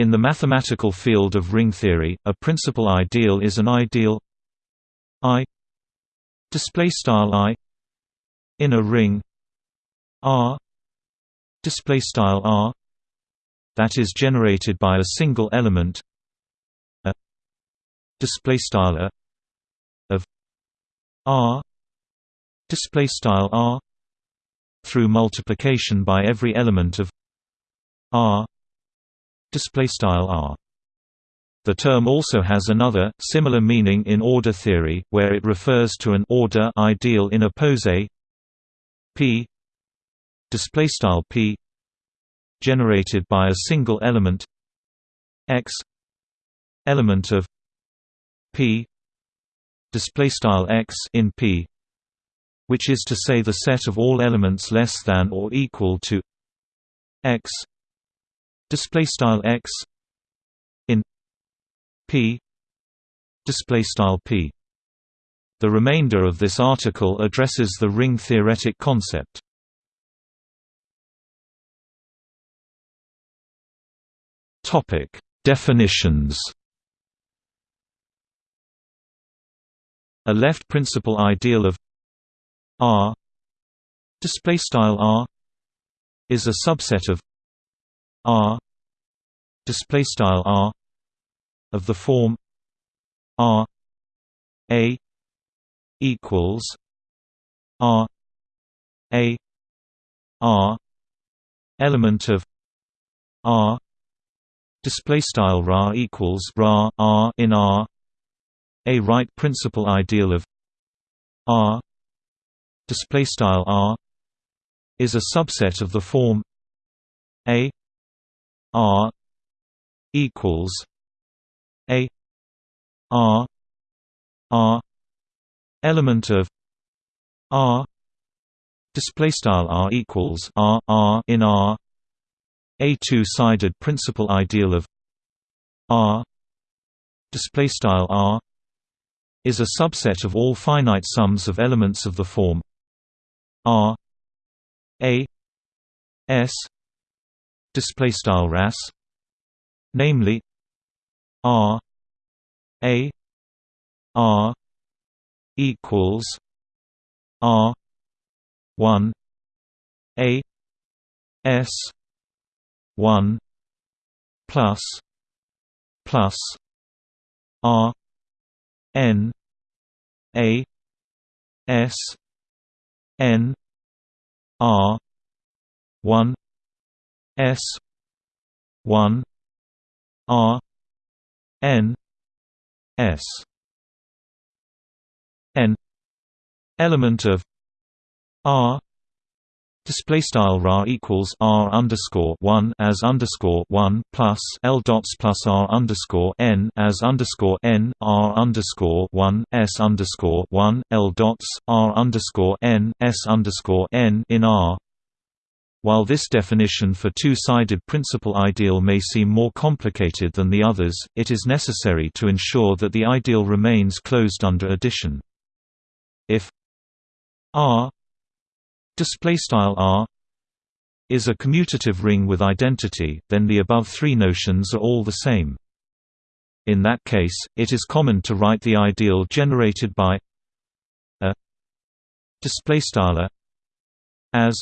In the mathematical field of ring theory, a principal ideal is an ideal I display style I in a ring R display style R that is generated by a single element a display style a of R display style R through multiplication by every element of R display style R. The term also has another, similar meaning in order theory, where it refers to an order ideal in a pose p p generated by a single element x element of p x in p which is to say the set of all elements less than or equal to x display style x in p display style p. The remainder of this article addresses the ring theoretic concept. Topic definitions. A left principal ideal of R display style R is a subset of R display style R of the form R A equals R A R element of R display style ra equals ra R in R a right principal ideal of R display style R is a subset of the form A R equals A R R element of R display style R equals R R in R a two-sided principal ideal of R display style R is a subset of all finite sums of elements of the form R A S display style ras namely r a r equals r 1 a s 1 plus plus r n a s n r 1 S one R N S N element of R Display style ra equals r underscore one as underscore one plus l dots plus r underscore n as underscore n r underscore one s underscore one l dots r underscore n s underscore n in R while this definition for two-sided principal ideal may seem more complicated than the others, it is necessary to ensure that the ideal remains closed under addition. If R R is a commutative ring with identity, then the above three notions are all the same. In that case, it is common to write the ideal generated by a displaystyle as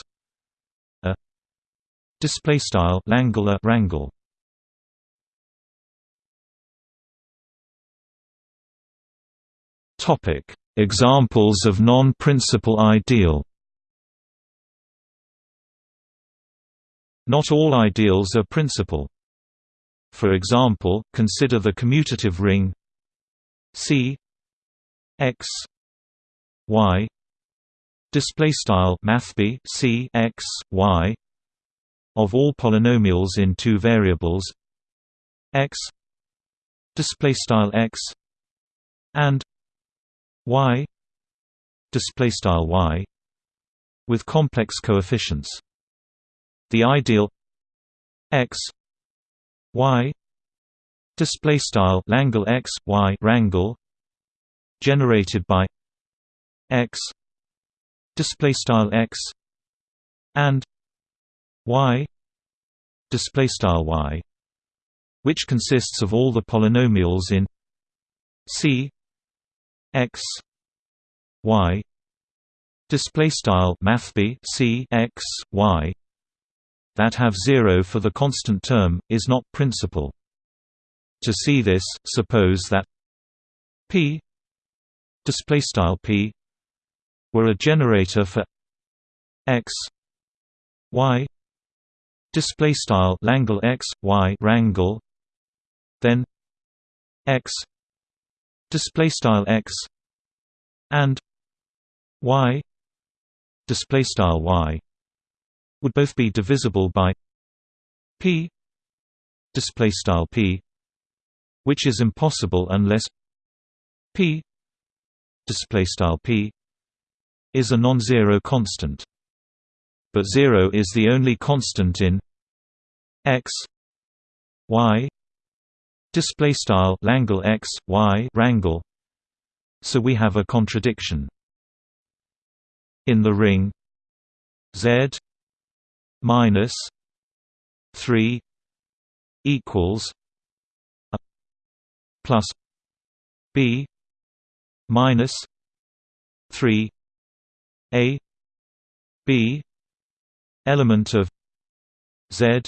Display style Langular rangle. Topic: Examples of non-principal ideal. Not all ideals are principal. For example, consider the commutative ring C x y display style mathb C x y of all polynomials in two variables x display style x and y display style y with complex coefficients. The ideal x y display style langle x y rangle generated by x display style x and y display style y which consists of all the polynomials in C x y display style mathb C x y that have 0 for the constant term is not principal. To see this suppose that p display style p were a generator for x y display style langle x y rangle then x display style x and y display style y would both be divisible by p display style p which is impossible unless p display style p is a non-zero constant but 0 is the only constant in x y. Display style langle x y rangle so we have a contradiction. In the ring z minus 3 equals a plus b minus 3 a b element of z.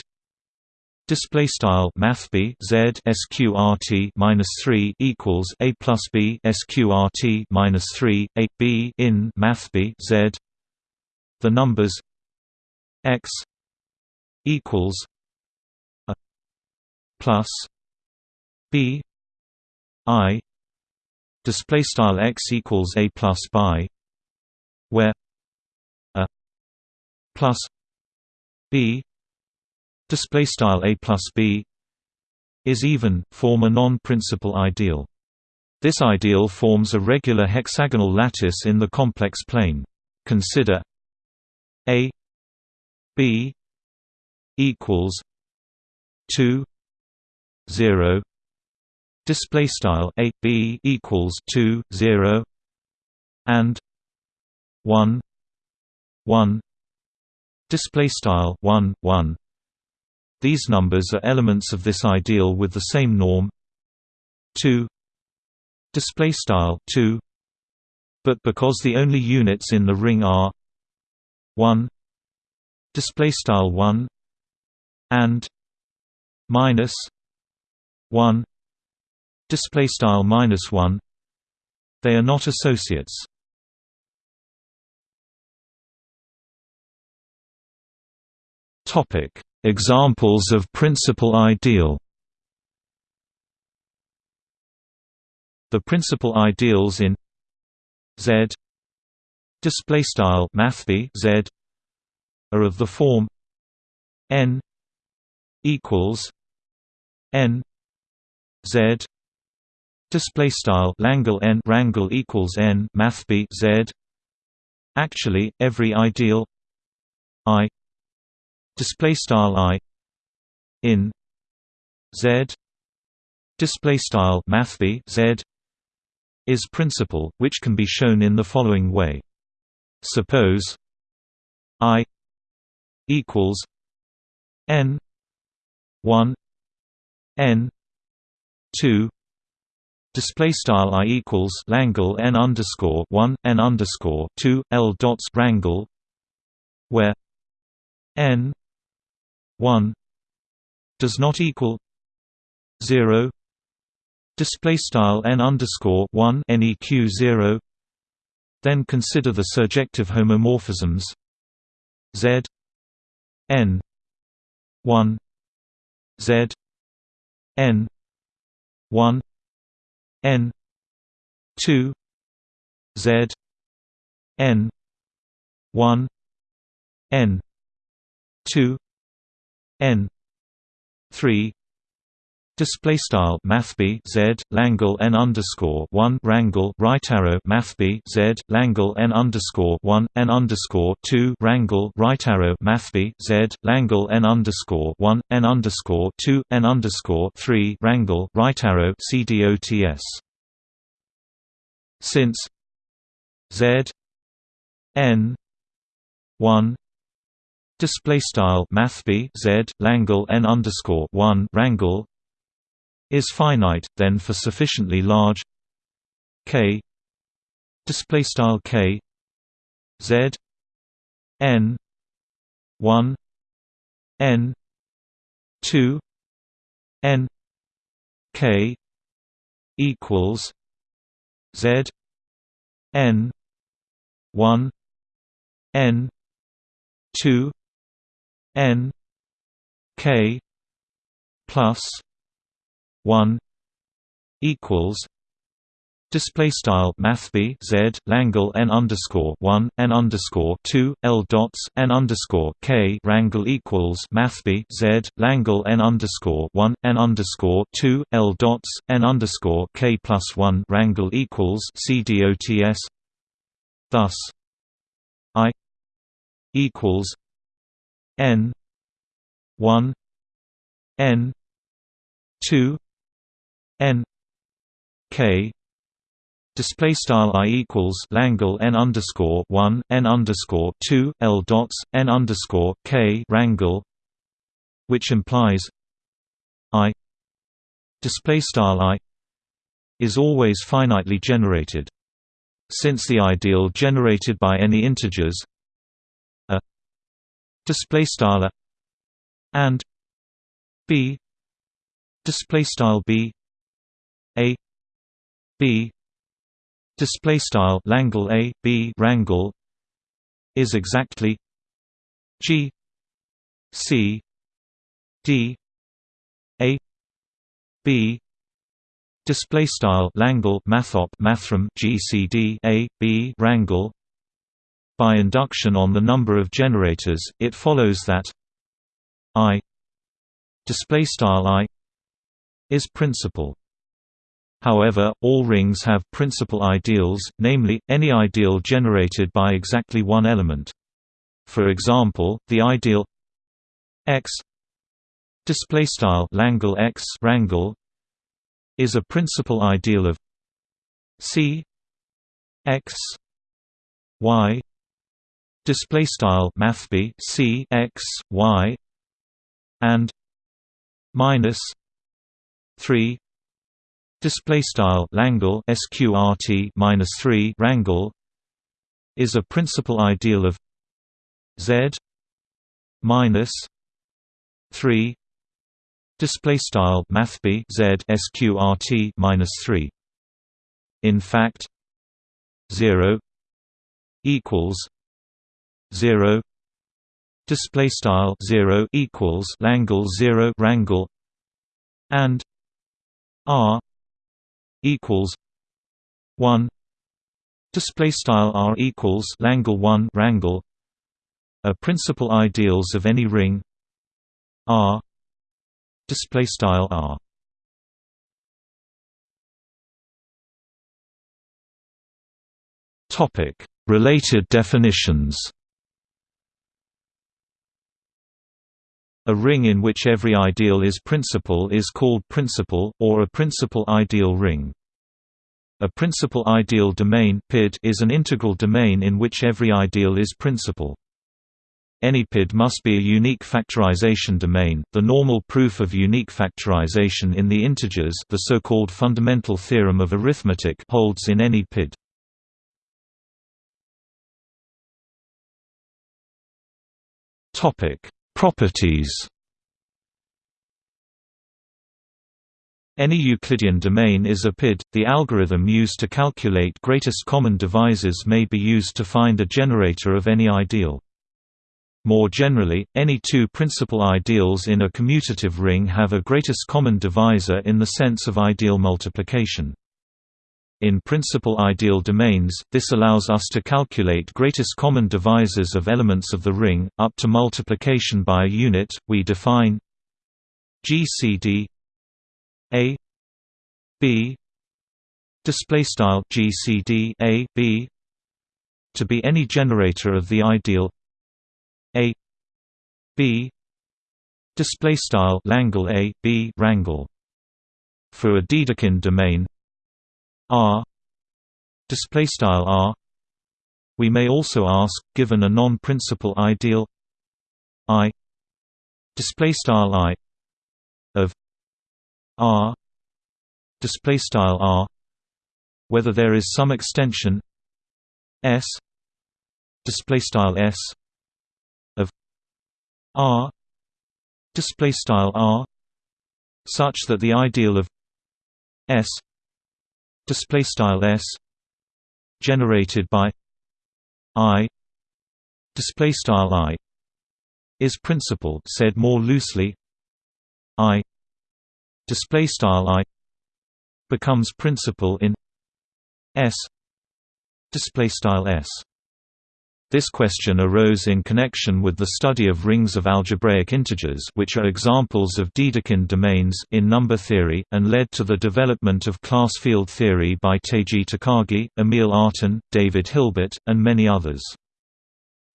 Display style math b z sqrt minus 3 equals a plus b sqrt minus 3 a b in math b z. The numbers x equals a plus b i. Display style x equals a plus b where a plus b. Display style a plus b is even form a non-principal ideal. This ideal forms a regular hexagonal lattice in the complex plane. Consider a b equals 2 0 display style a b equals 2 0 and 1 1 display style 1 1 these numbers are elements of this ideal with the same norm. 2 display style 2 but because the only units in the ring are 1 display style 1 and minus 1 display style minus 1 they are not associates topic. Examples of principal ideal. The principal ideals in Z display style mathb Z are of the form n equals n Z display style langle n rangle equals n mathb Z. Actually every ideal i display style i in z display style mathb z is principal which can be shown in the following way. Suppose i equals n 1 n 2 Display style i equals langle n underscore one n underscore two l dots rangle, where n 1 does not equal 0 display style n underscore 1 neq 0 then consider the surjective homomorphisms z n 1 z n 1 n 2 z n 1 n 2 n 3 Display style mathb z langle n underscore one rangle right arrow mathb z langle n underscore one n underscore two rangle right arrow mathb z langle n underscore one n underscore two n underscore three rangle right arrow cdots. Since z n one display style mathb z langle n underscore one rangle is finite then for sufficiently large k. Display style k. Z. N. 1 n. 2 n. K. equals z. N. 1 n. 2 n k plus 1 equals Display style math b z Langle n underscore one n underscore two l dots n underscore k rangle equals math b z Langle n underscore one n underscore two l dots n underscore k plus one rangle equals c dots. Thus, I equals n one n two n k display style i equals langle n underscore one n underscore two l dots n underscore k rangle, which implies i display style i is always finitely generated. Since the ideal generated by any integers display style and b display style b a b display style Langle A B rangle is exactly G C D A B display style Langle mathop mathrm GCD A B rangle by induction on the number of generators it follows that I display style I is principal However, all rings have principal ideals, namely, any ideal generated by exactly one element. For example, the ideal x display style Langle x rangle is a principal ideal of C x y display style mathb C x y and minus 3 Display style Langle sqrt minus three rangle is a principal ideal of Z minus three display style mathb Z sqrt minus three. In fact, zero equals zero display style zero equals Langle zero rangle and R equals one display style r equals Langle 1 rangle a principal ideals of any ring R display style R. Topic related definitions A ring in which every ideal is principal is called principal, or a principal ideal ring. A principal ideal domain is an integral domain in which every ideal is principal. Any PID must be a unique factorization domain. The normal proof of unique factorization in the integers, the so-called fundamental theorem of arithmetic, holds in any PID. Topic: Properties Any Euclidean domain is a PID. The algorithm used to calculate greatest common divisors may be used to find a generator of any ideal. More generally, any two principal ideals in a commutative ring have a greatest common divisor in the sense of ideal multiplication. In principal ideal domains, this allows us to calculate greatest common divisors of elements of the ring, up to multiplication by a unit. We define GCD A B display style GCD A B to be any generator of the ideal A B display style Langle A B rangle for a Dedekind domain R display style R. We may also ask given a non-principal ideal I display style I of R display style r whether there is some extension s display style s of r display style r such that the ideal of s display style s generated by i display style i is principal said more loosely i display style i becomes principal in s display style s this question arose in connection with the study of rings of algebraic integers which are examples of Dedekind domains in number theory, and led to the development of class field theory by Teiji Takagi, Emil Artin, David Hilbert, and many others.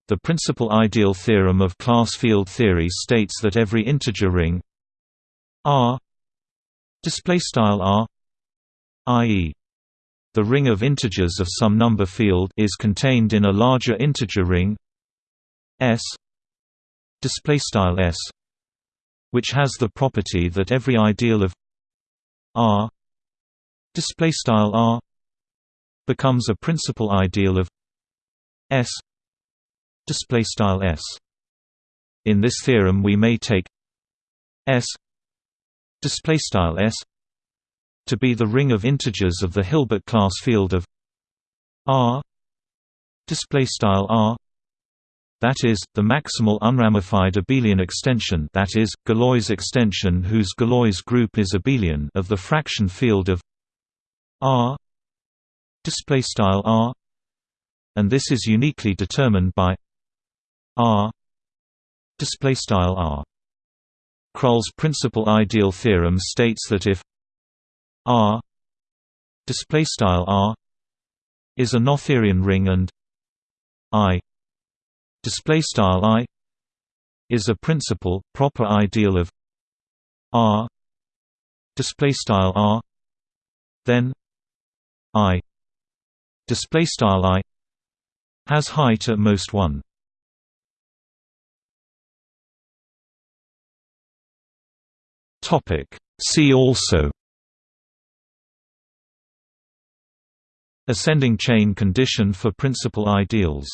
The principal ideal theorem of class field theory states that every integer ring R R i.e the ring of integers of some number field is contained in a larger integer ring S display style S which has the property that every ideal of R display style R becomes a principal ideal of S display style S. In this theorem we may take S display style S to be the ring of integers of the Hilbert class field of R. Display style R. That is, the maximal unramified abelian extension that is, Galois extension whose Galois group is abelian of the fraction field of R. Display style R. And this is uniquely determined by R. Display style R. Krull's principal ideal theorem states that if R display style R is a Noetherian ring and I display style I is a principal proper ideal of R display style R then I display style I has height at most 1 topic. See also Ascending chain condition for principal ideals